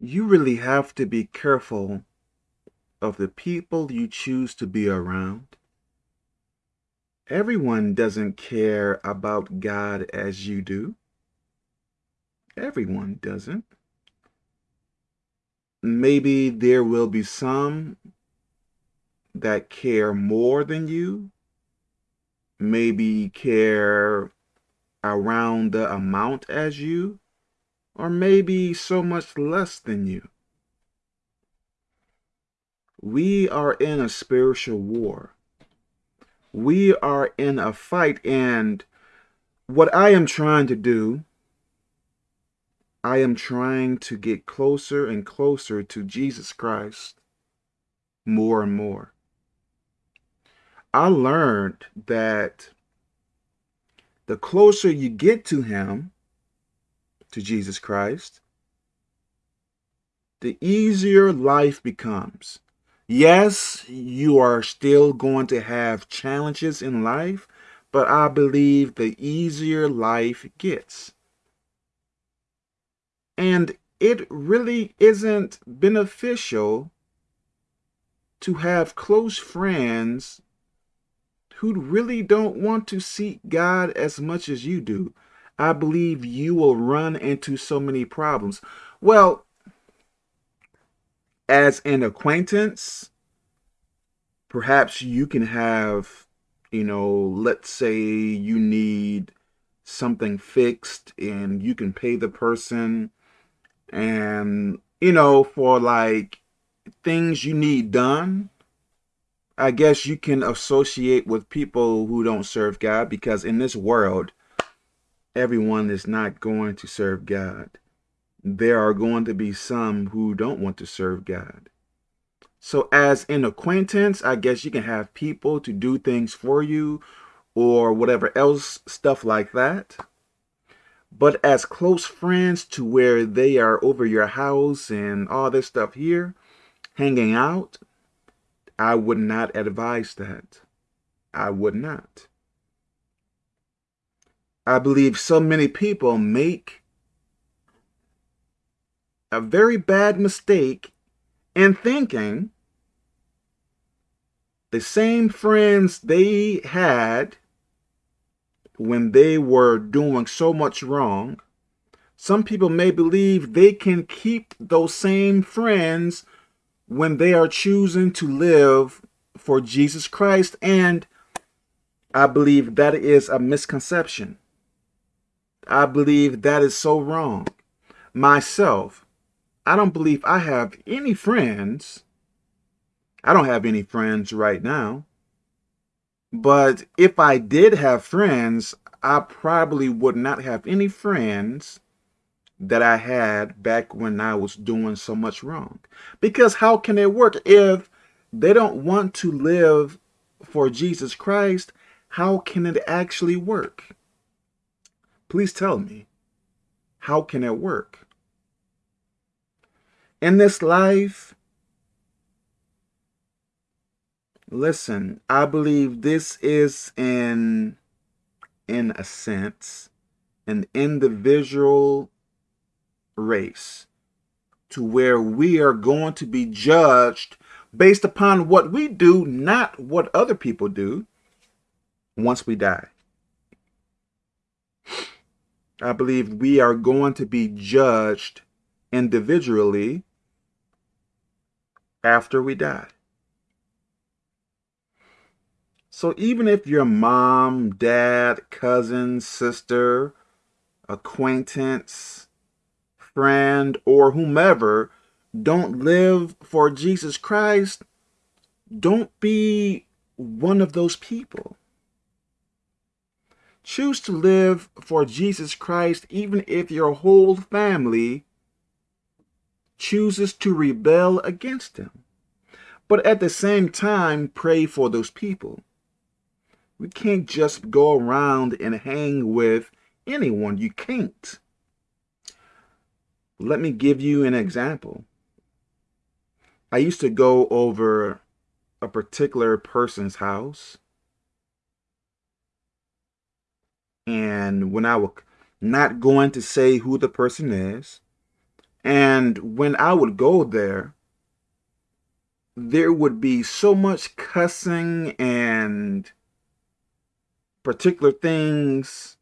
you really have to be careful of the people you choose to be around. Everyone doesn't care about God as you do. Everyone doesn't. Maybe there will be some that care more than you, maybe care around the amount as you, or maybe so much less than you. We are in a spiritual war. We are in a fight, and what I am trying to do, I am trying to get closer and closer to Jesus Christ more and more. I learned that the closer you get to him, to Jesus Christ, the easier life becomes. Yes, you are still going to have challenges in life, but I believe the easier life gets. And it really isn't beneficial to have close friends who really don't want to seek God as much as you do. I believe you will run into so many problems. Well, as an acquaintance, perhaps you can have, you know, let's say you need something fixed and you can pay the person and, you know, for like things you need done, I guess you can associate with people who don't serve God because in this world, everyone is not going to serve God. There are going to be some who don't want to serve God. So as an acquaintance, I guess you can have people to do things for you or whatever else, stuff like that. But as close friends to where they are over your house and all this stuff here, hanging out, I would not advise that. I would not. I believe so many people make a very bad mistake in thinking the same friends they had when they were doing so much wrong, some people may believe they can keep those same friends when they are choosing to live for Jesus Christ. And I believe that is a misconception. I believe that is so wrong. Myself, I don't believe I have any friends. I don't have any friends right now. But if I did have friends, I probably would not have any friends that I had back when I was doing so much wrong. Because how can it work if they don't want to live for Jesus Christ? How can it actually work? Please tell me, how can it work? In this life, listen, I believe this is in, in a sense, an individual race to where we are going to be judged based upon what we do, not what other people do once we die. I believe we are going to be judged individually after we die. So even if your mom, dad, cousin, sister, acquaintance, friend, or whomever don't live for Jesus Christ, don't be one of those people. Choose to live for Jesus Christ even if your whole family chooses to rebel against him. But at the same time, pray for those people. We can't just go around and hang with anyone. You can't. Let me give you an example. I used to go over a particular person's house. And when I was not going to say who the person is, And when I would go there, there would be so much cussing and particular things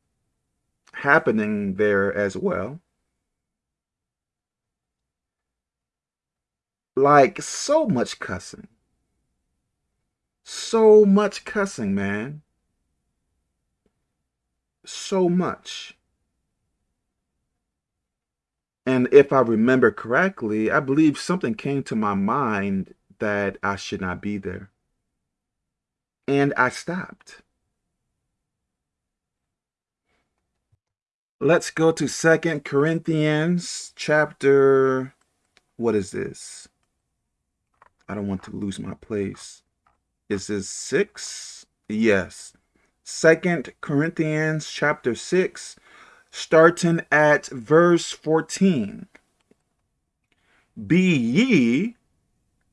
happening there as well. Like so much cussing. So much cussing, man. So much. And if I remember correctly, I believe something came to my mind that I should not be there. And I stopped. Let's go to Second Corinthians chapter, what is this? I don't want to lose my place. Is this 6? Yes. Second Corinthians chapter 6, starting at verse 14. Be ye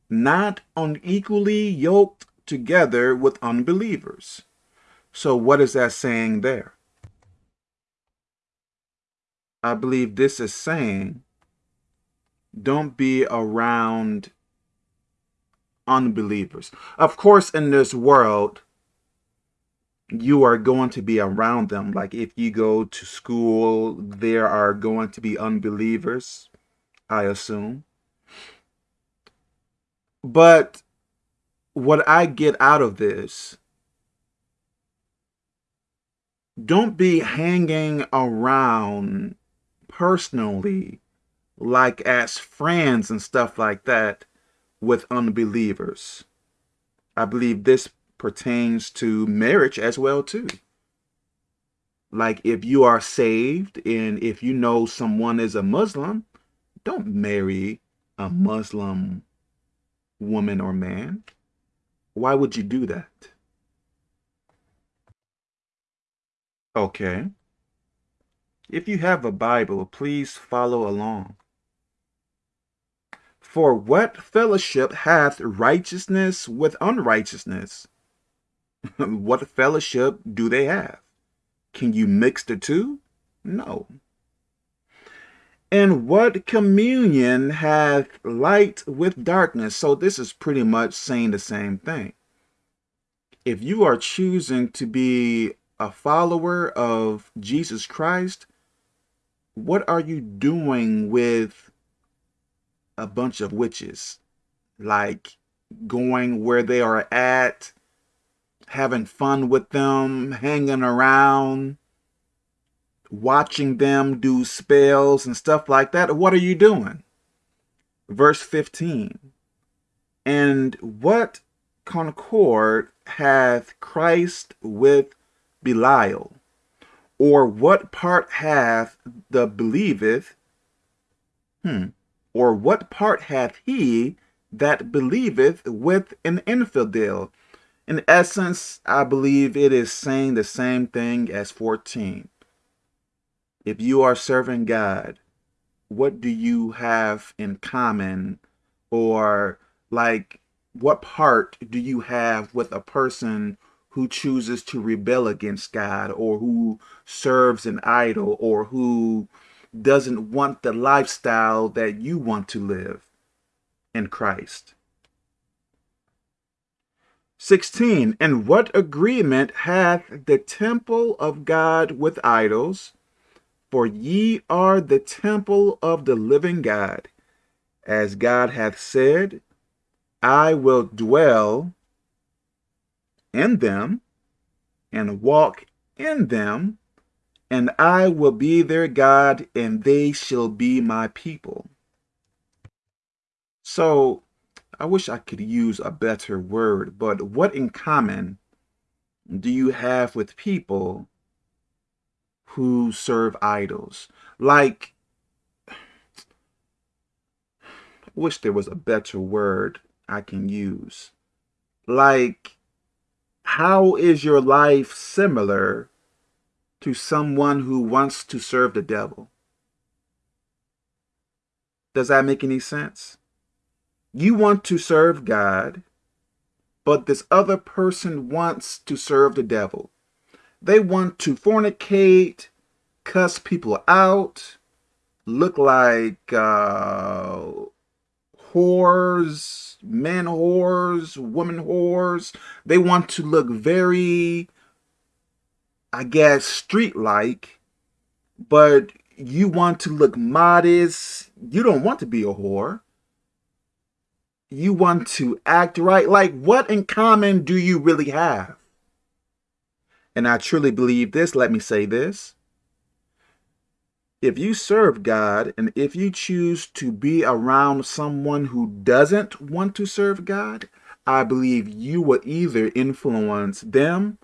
not unequally yoked together with unbelievers. So what is that saying there? I believe this is saying don't be around unbelievers. Of course, in this world, you are going to be around them. Like if you go to school, there are going to be unbelievers, I assume. But what I get out of this, don't be hanging around personally, like as friends and stuff like that, with unbelievers. I believe this pertains to marriage as well too. Like if you are saved and if you know someone is a Muslim, don't marry a Muslim woman or man? Why would you do that? Okay. If you have a Bible, please follow along. For what fellowship hath righteousness with unrighteousness? What fellowship do they have? Can you mix the two? No. And what communion hath light with darkness? So this is pretty much saying the same thing. If you are choosing to be a follower of Jesus Christ, what are you doing with a bunch of witches? Like going where they are at, having fun with them, hanging around, watching them do spells and stuff like that, what are you doing? Verse 15. And what concord hath Christ with Belial? Or what part hath the believeth? Hmm. Or what part hath he that believeth with an infidel? In essence, I believe it is saying the same thing as 14 if you are serving God, what do you have in common? Or like, what part do you have with a person who chooses to rebel against God or who serves an idol or who doesn't want the lifestyle that you want to live in Christ? 16. And what agreement hath the temple of God with idols? For ye are the temple of the living God. As God hath said, I will dwell in them and walk in them, and I will be their God, and they shall be my people. So, I wish I could use a better word, but what in common do you have with people who serve idols. Like, I wish there was a better word I can use. Like, how is your life similar to someone who wants to serve the devil? Does that make any sense? You want to serve God, but this other person wants to serve the devil. They want to fornicate, cuss people out, look like uh, whores, men whores, women whores. They want to look very, I guess, street-like, but you want to look modest. You don't want to be a whore. You want to act right. Like, what in common do you really have? And I truly believe this. Let me say this. If you serve God and if you choose to be around someone who doesn't want to serve God, I believe you will either influence them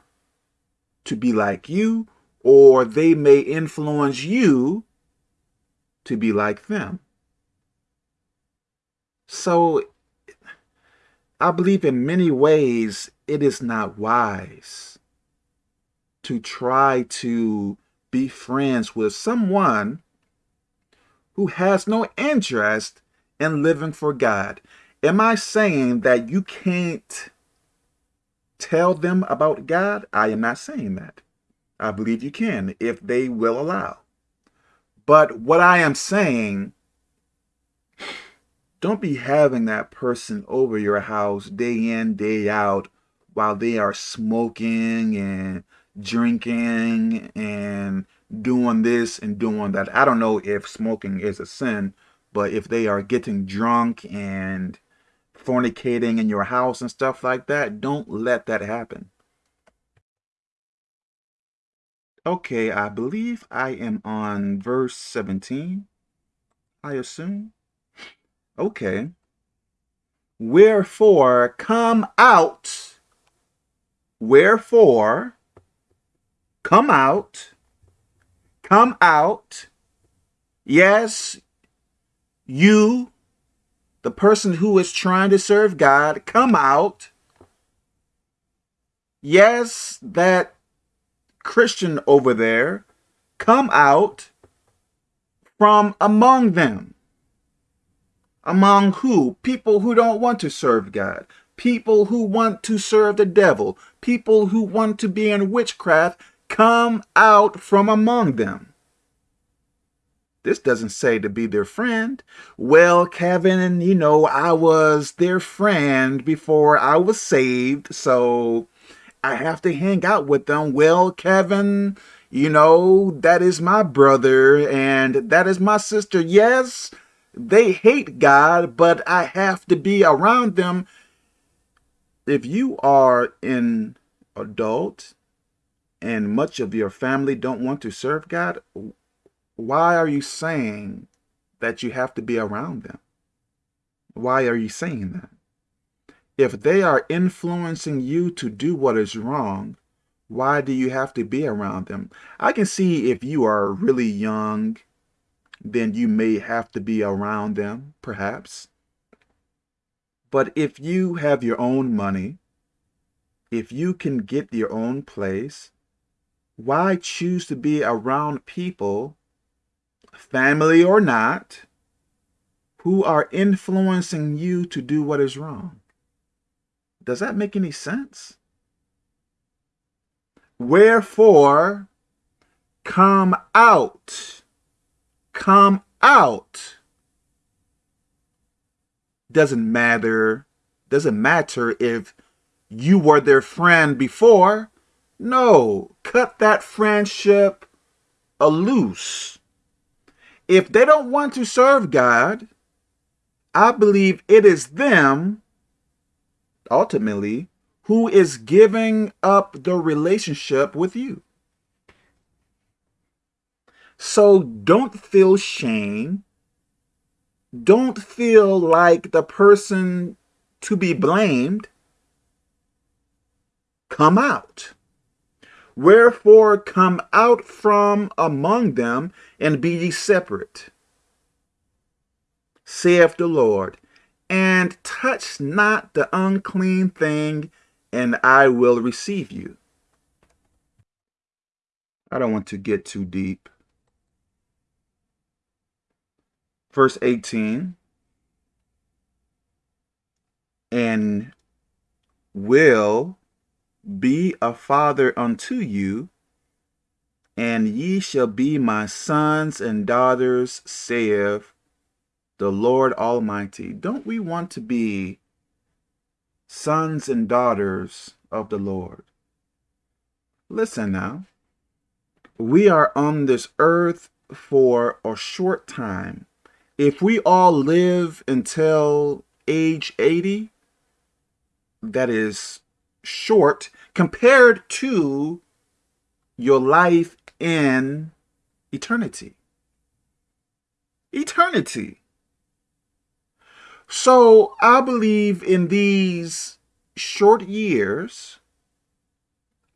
to be like you or they may influence you to be like them. So I believe in many ways it is not wise to try to be friends with someone who has no interest in living for God. Am I saying that you can't tell them about God? I am not saying that. I believe you can if they will allow. But what I am saying, don't be having that person over your house day in, day out while they are smoking and drinking and doing this and doing that. I don't know if smoking is a sin, but if they are getting drunk and fornicating in your house and stuff like that, don't let that happen. Okay, I believe I am on verse 17, I assume. Okay. Wherefore, come out. Wherefore, come out. Come out. Yes, you, the person who is trying to serve God, come out. Yes, that Christian over there, come out from among them. Among who? People who don't want to serve God. People who want to serve the devil. People who want to be in witchcraft. Come out from among them. This doesn't say to be their friend. Well, Kevin, you know, I was their friend before I was saved, so I have to hang out with them. Well, Kevin, you know, that is my brother and that is my sister. Yes, they hate God, but I have to be around them. If you are an adult and much of your family don't want to serve God, why are you saying that you have to be around them? Why are you saying that? If they are influencing you to do what is wrong, why do you have to be around them? I can see if you are really young, then you may have to be around them, perhaps. But if you have your own money, if you can get your own place, why choose to be around people, family or not, who are influencing you to do what is wrong? Does that make any sense? Wherefore, come out. Come out. Doesn't matter. Doesn't matter if you were their friend before. No, cut that friendship a loose. If they don't want to serve God, I believe it is them ultimately, who is giving up the relationship with you. So don't feel shame. Don't feel like the person to be blamed. Come out. Wherefore come out from among them and be ye separate, saith the Lord, and touch not the unclean thing, and I will receive you. I don't want to get too deep. Verse 18, and will be a father unto you, and ye shall be my sons and daughters, saith the Lord Almighty. Don't we want to be sons and daughters of the Lord? Listen now. We are on this earth for a short time. If we all live until age 80, that is short compared to your life in eternity. Eternity. So I believe in these short years,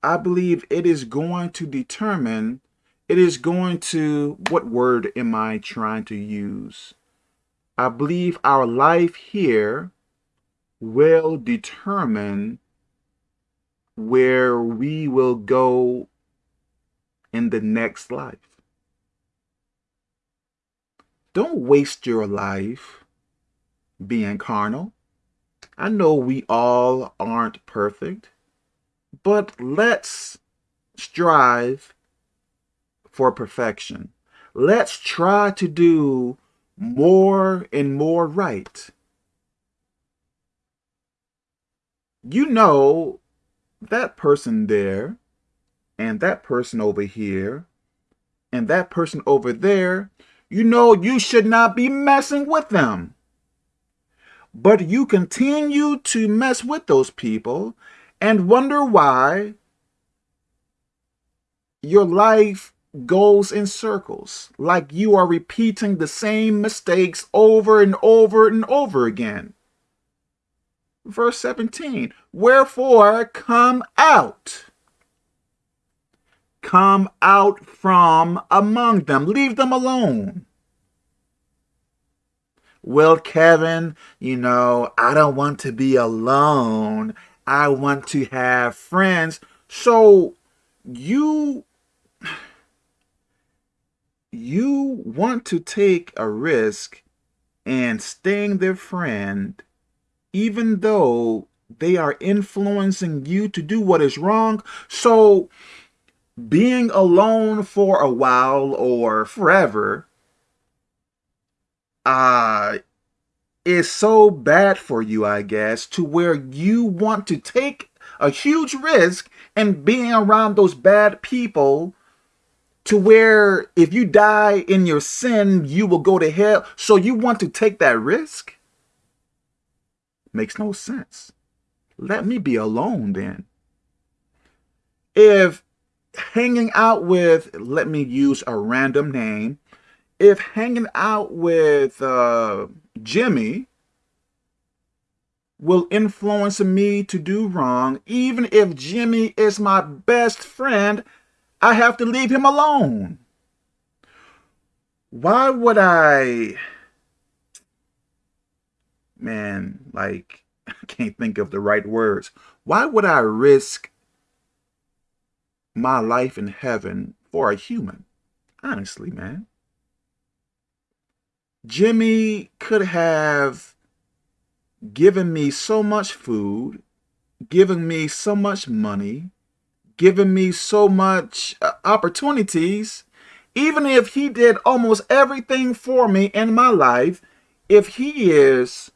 I believe it is going to determine, it is going to, what word am I trying to use? I believe our life here will determine where we will go in the next life. Don't waste your life being carnal. I know we all aren't perfect, but let's strive for perfection. Let's try to do more and more right. You know that person there and that person over here and that person over there, you know you should not be messing with them. But you continue to mess with those people and wonder why your life goes in circles, like you are repeating the same mistakes over and over and over again. Verse 17, Wherefore come out come out from among them. Leave them alone. Well, Kevin, you know, I don't want to be alone. I want to have friends. So you you want to take a risk and staying their friend even though they are influencing you to do what is wrong. So being alone for a while or forever uh is so bad for you, I guess, to where you want to take a huge risk and being around those bad people to where if you die in your sin, you will go to hell. So you want to take that risk? Makes no sense. Let me be alone then. If hanging out with, let me use a random name, if hanging out with uh, Jimmy will influence me to do wrong, even if Jimmy is my best friend, I have to leave him alone. Why would I, man, like, I can't think of the right words. Why would I risk my life in heaven for a human. Honestly, man. Jimmy could have given me so much food, given me so much money, given me so much uh, opportunities, even if he did almost everything for me in my life, if he is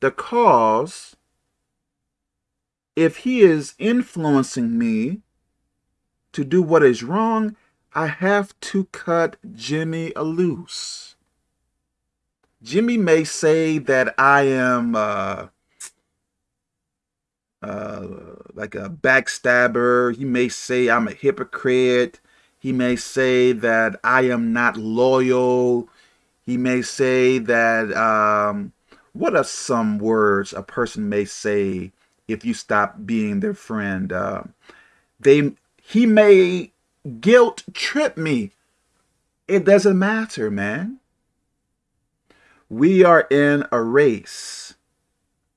the cause, if he is influencing me to do what is wrong, I have to cut Jimmy loose. Jimmy may say that I am uh, uh, like a backstabber. He may say I'm a hypocrite. He may say that I am not loyal. He may say that, um, what are some words a person may say if you stop being their friend? Uh, they he may guilt trip me. It doesn't matter, man. We are in a race.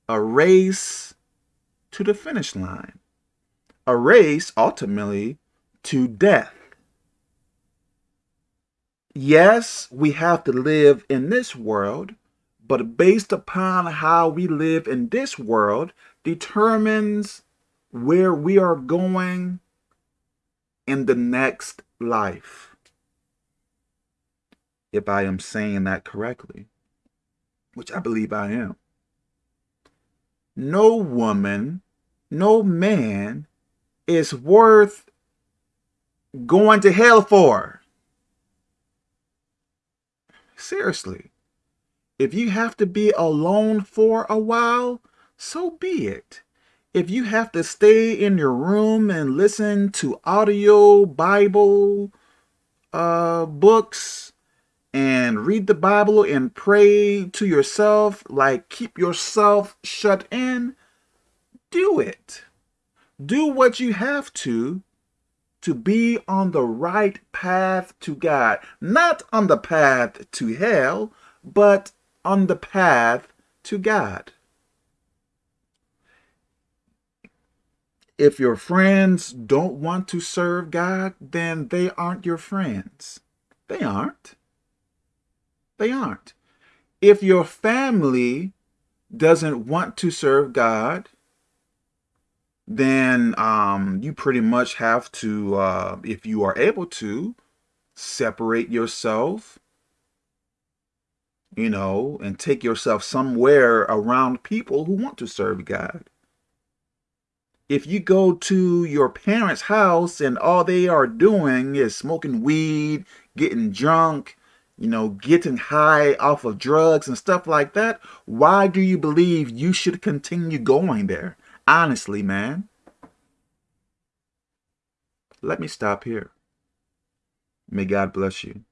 A race to the finish line. A race, ultimately, to death. Yes, we have to live in this world, but based upon how we live in this world determines where we are going in the next life. If I am saying that correctly, which I believe I am. No woman, no man is worth going to hell for. Seriously. If you have to be alone for a while, so be it. If you have to stay in your room and listen to audio Bible uh, books and read the Bible and pray to yourself, like keep yourself shut in, do it. Do what you have to to be on the right path to God. Not on the path to hell, but on the path to God. If your friends don't want to serve God, then they aren't your friends. They aren't. They aren't. If your family doesn't want to serve God, then um, you pretty much have to, uh, if you are able to, separate yourself you know, and take yourself somewhere around people who want to serve God. If you go to your parents' house and all they are doing is smoking weed, getting drunk, you know, getting high off of drugs and stuff like that, why do you believe you should continue going there? Honestly, man. Let me stop here. May God bless you.